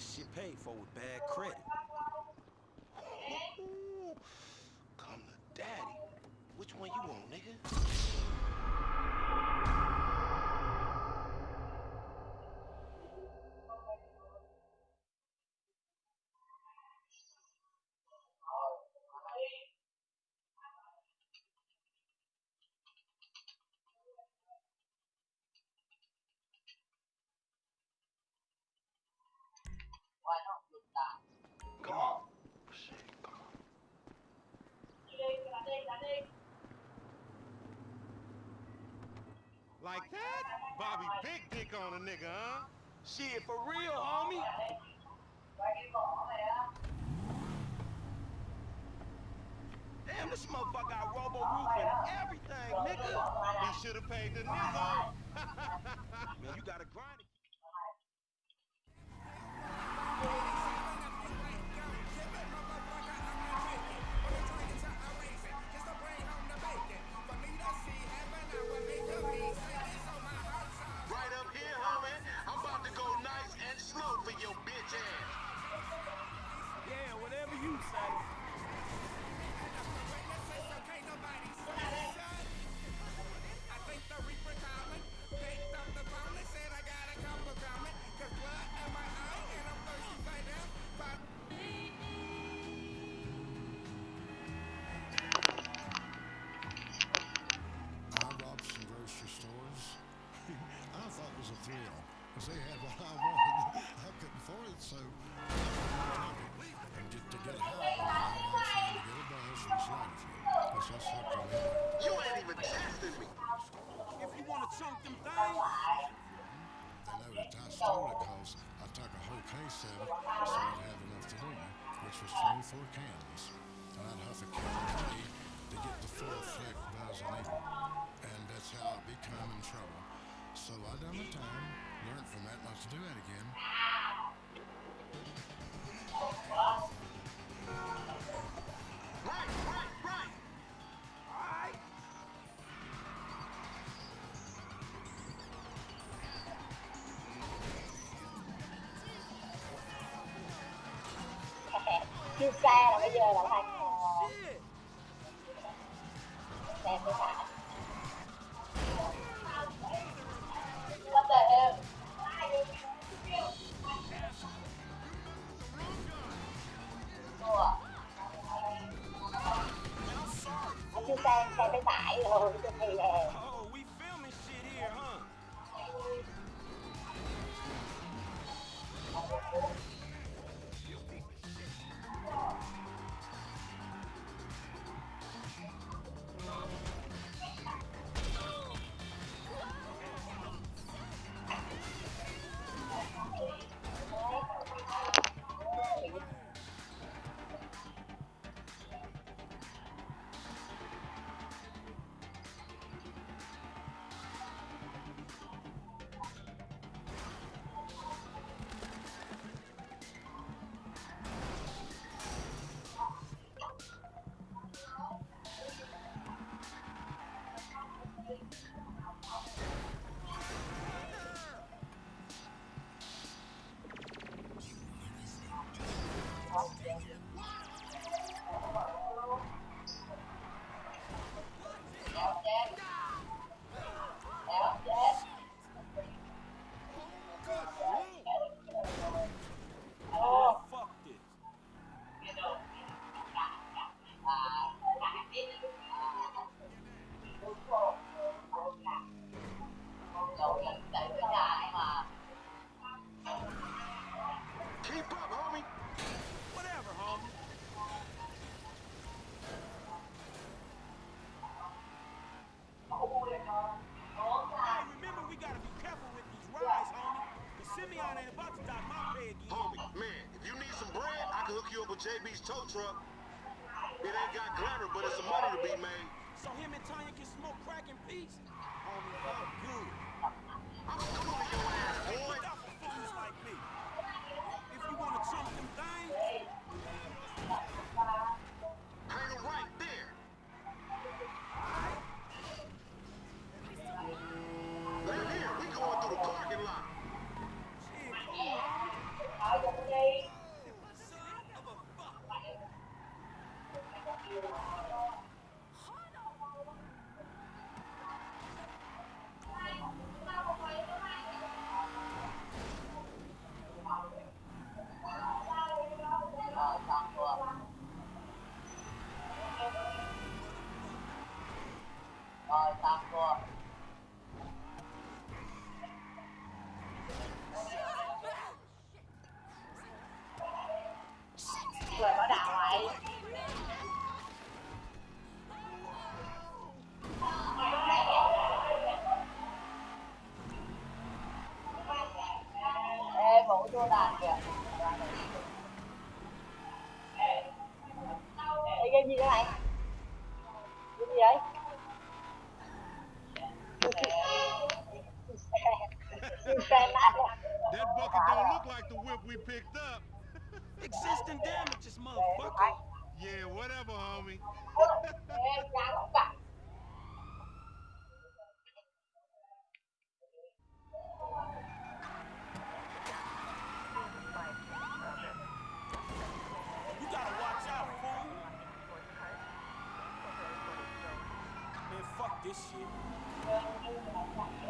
this shit paid for with bad credit. Come to daddy. Which one you want, nigga? Like that? Bobby big dick on a nigga, huh? Shit, for real, homie? Damn, this motherfucker got robo roof and everything, nigga. He should have paid the nigga. Man, you gotta grind it. 24 cans. And I'd huff a can a to get the full fleck buzz. And that's how I become in trouble. So I done my time, learned from that not to do that again. chưa xa là bây giờ là thành đẹp cái cả xe xe bên rồi thì là Bread, I can hook you up with JB's tow truck. It ain't got glamour, but it's some money to be made. So him and Tanya can smoke crack in peace? Homie, I'm good. I'm schooling your ass, boy. người có đạo vậy Ê, vũ vô đàn kìa Ê, game gì thế này? Game gì đấy motherfucker don't look like the whip we picked up. Existing damages, motherfucker. Yeah, whatever, homie. this shit.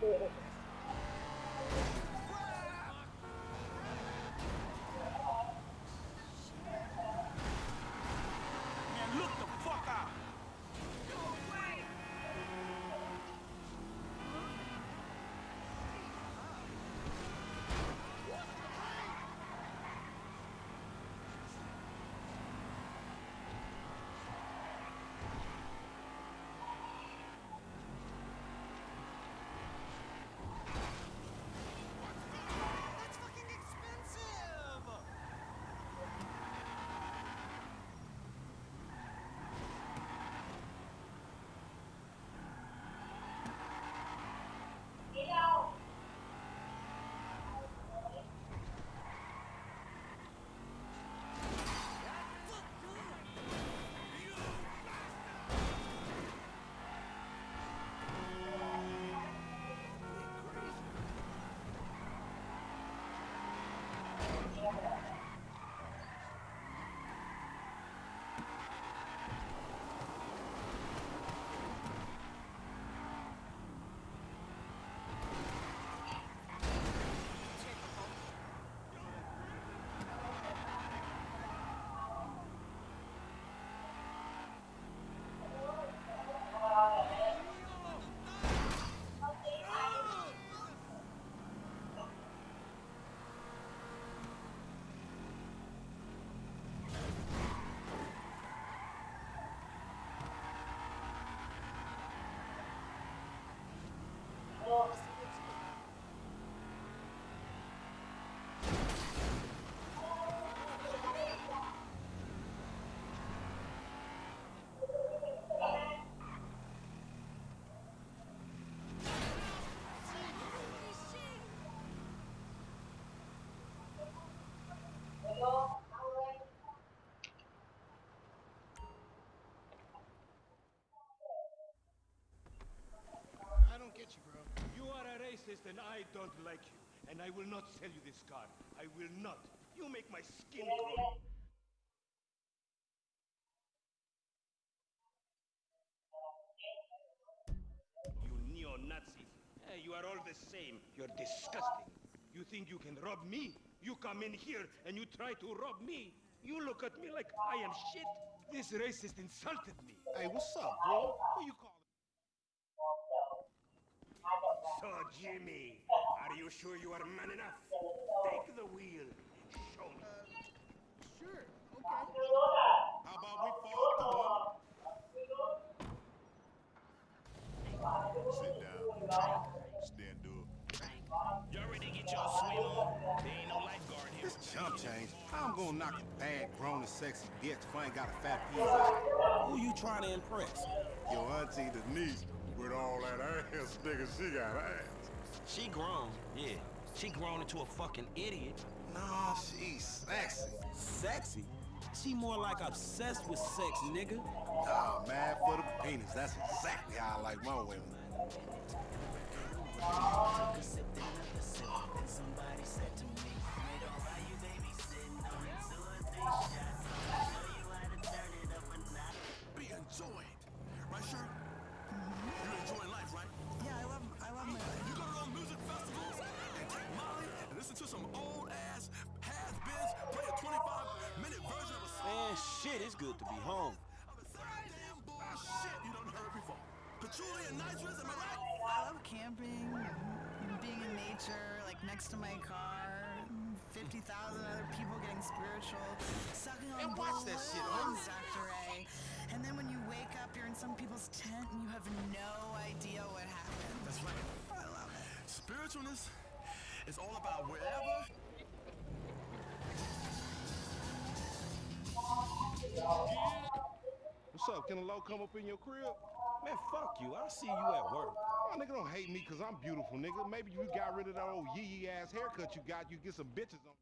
do it. Racist and I don't like you. And I will not sell you this car. I will not. You make my skin crawl. You neo-Nazis. You are all the same. You're disgusting. You think you can rob me? You come in here and you try to rob me. You look at me like I am shit. This racist insulted me. Hey, what's up, bro? Who you calling? So, Jimmy, are you sure you are man enough? Take the wheel. Show me. Sure. Okay. How about we fall through, Sit down. Stand up. Y'all ready to get y'all swim on? There ain't no lifeguard here. This chump change. I'm gonna knock a bad, grown and sexy bitch if I ain't got a fat piece out? Who you trying to impress? Your auntie Denise. With all that ass, nigga, she got ass. She grown, yeah. She grown into a fucking idiot. Nah, she's sexy. Sexy? She more like obsessed with sex, nigga. Nah, mad for the penis. That's exactly how I like my women. Be Man, shit, it's good to be home. Of the same damn bullshit you done heard before. Patchouli and nitrous, am I right? I love camping and being in nature, like next to my car. 50,000 other people getting spiritual, sucking on And watch that shit, Dr. A. And then when you wake up, you're in some people's tent and you have no idea what happened. That's right. I love it. Spiritualness is all about wherever What's up? Can a low come up in your crib? Man, fuck you. I'll see you at work. Oh, nigga, don't hate me because I'm beautiful, nigga. Maybe you got rid of that old yee yee ass haircut you got, you get some bitches on.